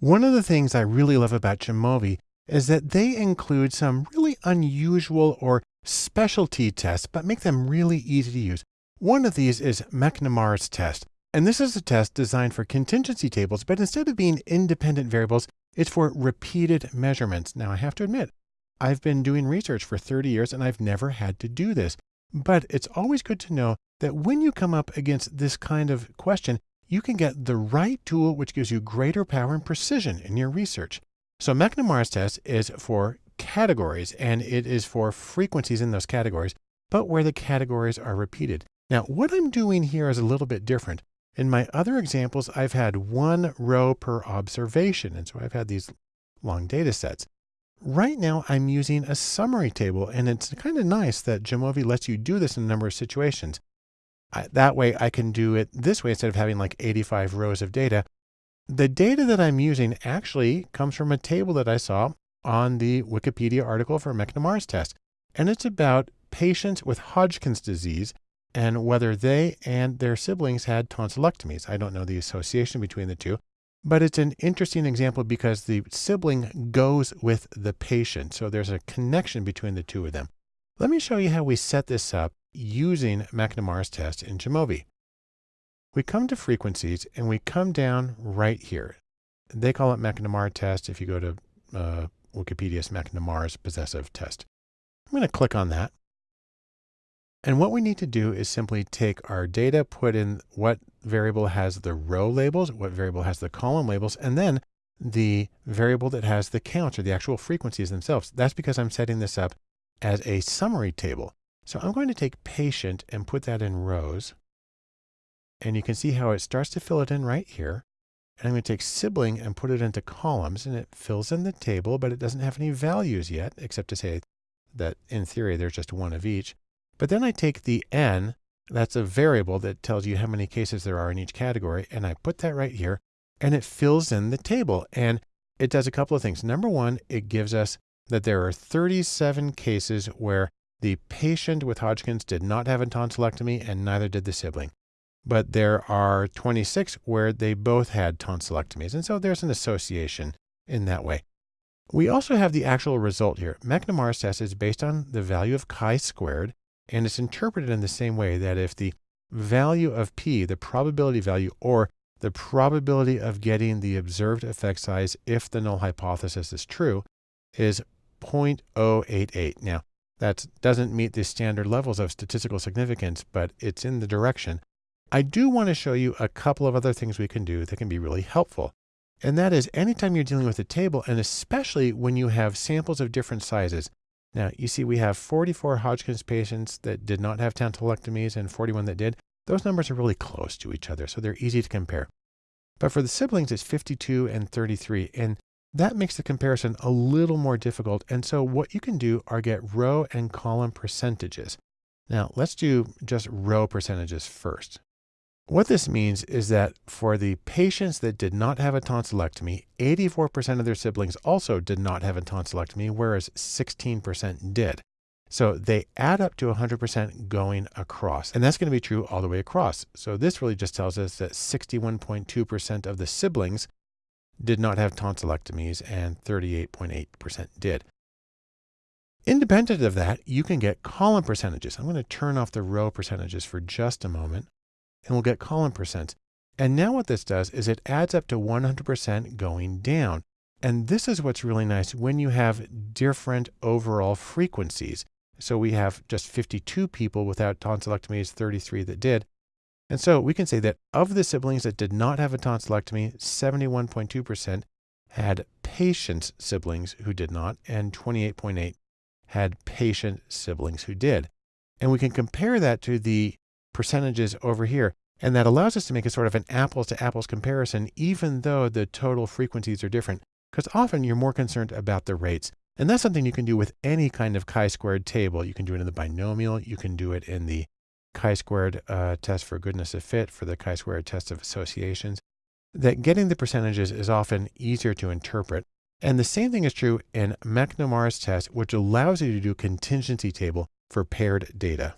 One of the things I really love about Jamovi is that they include some really unusual or specialty tests, but make them really easy to use. One of these is McNemar's test. And this is a test designed for contingency tables, but instead of being independent variables, it's for repeated measurements. Now, I have to admit, I've been doing research for 30 years and I've never had to do this. But it's always good to know that when you come up against this kind of question, you can get the right tool which gives you greater power and precision in your research. So McNemar's test is for categories and it is for frequencies in those categories, but where the categories are repeated. Now, what I'm doing here is a little bit different. In my other examples, I've had one row per observation. And so I've had these long data sets. Right now, I'm using a summary table, and it's kind of nice that Jamovi lets you do this in a number of situations. I, that way I can do it this way instead of having like 85 rows of data. The data that I'm using actually comes from a table that I saw on the Wikipedia article for McNemar's test. And it's about patients with Hodgkin's disease and whether they and their siblings had tonsillectomies. I don't know the association between the two, but it's an interesting example because the sibling goes with the patient. So there's a connection between the two of them. Let me show you how we set this up using McNemar's test in Jamovi. We come to frequencies and we come down right here. They call it McNemar test. If you go to uh, Wikipedia's McNemar's possessive test. I'm going to click on that. And what we need to do is simply take our data, put in what variable has the row labels, what variable has the column labels, and then the variable that has the counts or the actual frequencies themselves. That's because I'm setting this up as a summary table. So I'm going to take patient and put that in rows. And you can see how it starts to fill it in right here. And I'm going to take sibling and put it into columns and it fills in the table, but it doesn't have any values yet, except to say that in theory, there's just one of each. But then I take the n, that's a variable that tells you how many cases there are in each category. And I put that right here and it fills in the table. And it does a couple of things. Number one, it gives us that there are 37 cases where the patient with Hodgkin's did not have a tonsillectomy and neither did the sibling. But there are 26 where they both had tonsillectomies. And so there's an association in that way. We also have the actual result here. McNemar's test is based on the value of chi squared, and it's interpreted in the same way that if the value of p, the probability value, or the probability of getting the observed effect size if the null hypothesis is true, is 0.088. Now, that doesn't meet the standard levels of statistical significance, but it's in the direction. I do want to show you a couple of other things we can do that can be really helpful. And that is anytime you're dealing with a table, and especially when you have samples of different sizes. Now, you see we have 44 Hodgkin's patients that did not have tonsillectomies and 41 that did. Those numbers are really close to each other, so they're easy to compare. But for the siblings, it's 52 and 33. And that makes the comparison a little more difficult. And so what you can do are get row and column percentages. Now let's do just row percentages first. What this means is that for the patients that did not have a tonsillectomy, 84% of their siblings also did not have a tonsillectomy, whereas 16% did. So they add up to 100% going across. And that's going to be true all the way across. So this really just tells us that 61.2% of the siblings did not have tonsillectomies and 38.8% did. Independent of that, you can get column percentages. I'm going to turn off the row percentages for just a moment and we'll get column percents. And now what this does is it adds up to 100% going down. And this is what's really nice when you have different overall frequencies. So we have just 52 people without tonsillectomies, 33 that did. And so we can say that of the siblings that did not have a tonsillectomy, 71.2% had patient siblings who did not, and 28.8 had patient siblings who did. And we can compare that to the percentages over here. And that allows us to make a sort of an apples to apples comparison, even though the total frequencies are different, because often you're more concerned about the rates. And that's something you can do with any kind of chi-squared table. You can do it in the binomial. You can do it in the chi-squared uh, test for goodness of fit, for the chi-squared test of associations, that getting the percentages is often easier to interpret. And the same thing is true in McNemar's test, which allows you to do contingency table for paired data.